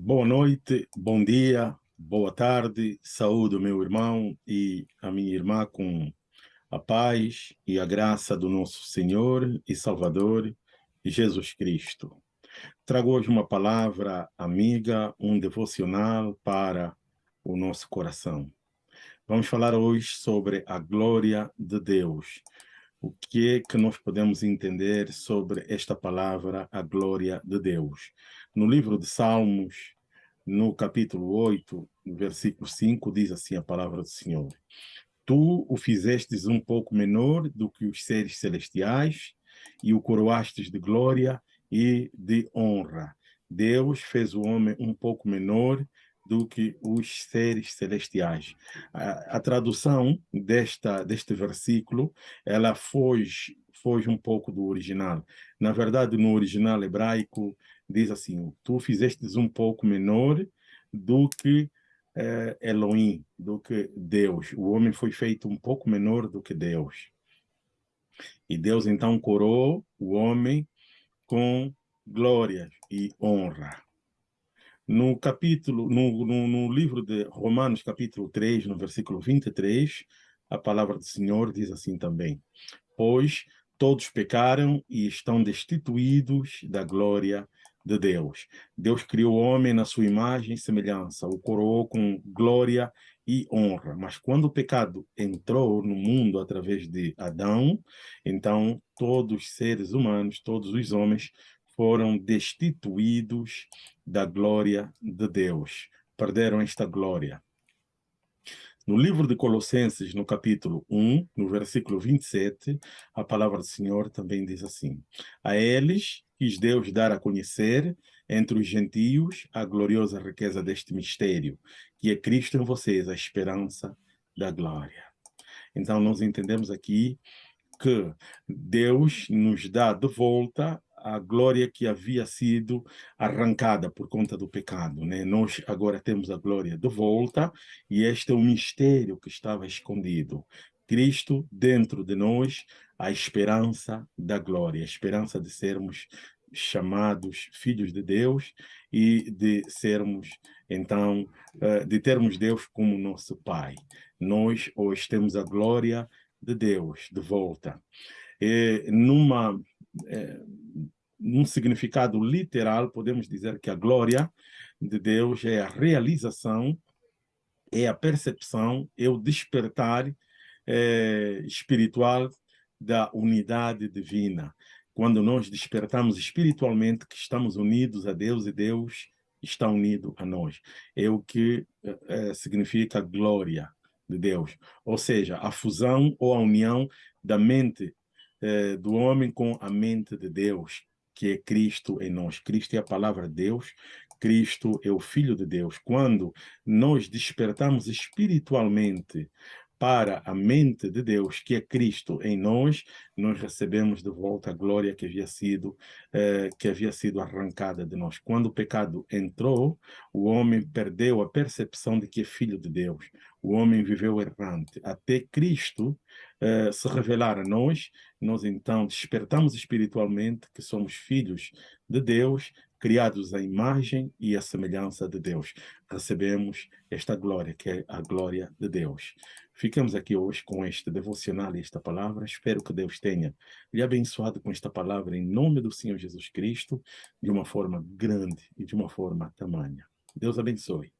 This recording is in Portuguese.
Boa noite, bom dia, boa tarde, saúde meu irmão e a minha irmã com a paz e a graça do nosso Senhor e Salvador Jesus Cristo. Trago hoje uma palavra amiga, um devocional para o nosso coração. Vamos falar hoje sobre a glória de Deus. O que é que nós podemos entender sobre esta palavra, a glória de Deus? No livro de Salmos, no capítulo 8, versículo 5, diz assim a palavra do Senhor. Tu o fizestes um pouco menor do que os seres celestiais e o coroastes de glória e de honra. Deus fez o homem um pouco menor do que os seres celestiais. A, a tradução desta, deste versículo, ela foge, foge um pouco do original. Na verdade, no original hebraico, diz assim, tu fizestes um pouco menor do que eh, Elohim, do que Deus. O homem foi feito um pouco menor do que Deus. E Deus então coroou o homem com glória e honra. No capítulo, no, no, no, livro de Romanos, capítulo 3, no versículo 23, a palavra do Senhor diz assim também, pois todos pecaram e estão destituídos da glória de Deus. Deus criou o homem na sua imagem e semelhança, o coroou com glória e honra. Mas quando o pecado entrou no mundo através de Adão, então todos os seres humanos, todos os homens foram destituídos da glória de Deus. Perderam esta glória. No livro de Colossenses, no capítulo 1, no versículo 27, a palavra do Senhor também diz assim, A eles quis Deus dar a conhecer entre os gentios a gloriosa riqueza deste mistério, que é Cristo em vocês, a esperança da glória. Então, nós entendemos aqui que Deus nos dá de volta a glória que havia sido arrancada por conta do pecado. Né? Nós agora temos a glória de volta e este é o mistério que estava escondido. Cristo dentro de nós, a esperança da glória, a esperança de sermos chamados filhos de Deus e de sermos, então, eh, de termos Deus como nosso Pai. Nós hoje temos a glória de Deus de volta. E numa é, num significado literal, podemos dizer que a glória de Deus é a realização, é a percepção, é o despertar é, espiritual da unidade divina. Quando nós despertamos espiritualmente que estamos unidos a Deus e Deus está unido a nós. É o que é, significa glória de Deus. Ou seja, a fusão ou a união da mente eh, do homem com a mente de Deus, que é Cristo em nós. Cristo é a palavra de Deus, Cristo é o Filho de Deus. Quando nós despertamos espiritualmente para a mente de Deus, que é Cristo em nós, nós recebemos de volta a glória que havia sido eh, que havia sido arrancada de nós. Quando o pecado entrou, o homem perdeu a percepção de que é filho de Deus. O homem viveu errante. Até Cristo eh, se revelar a nós, nós então despertamos espiritualmente que somos filhos de Deus, criados à imagem e à semelhança de Deus. Recebemos esta glória, que é a glória de Deus. Ficamos aqui hoje com este devocional e esta palavra. Espero que Deus tenha lhe abençoado com esta palavra em nome do Senhor Jesus Cristo, de uma forma grande e de uma forma tamanha. Deus abençoe.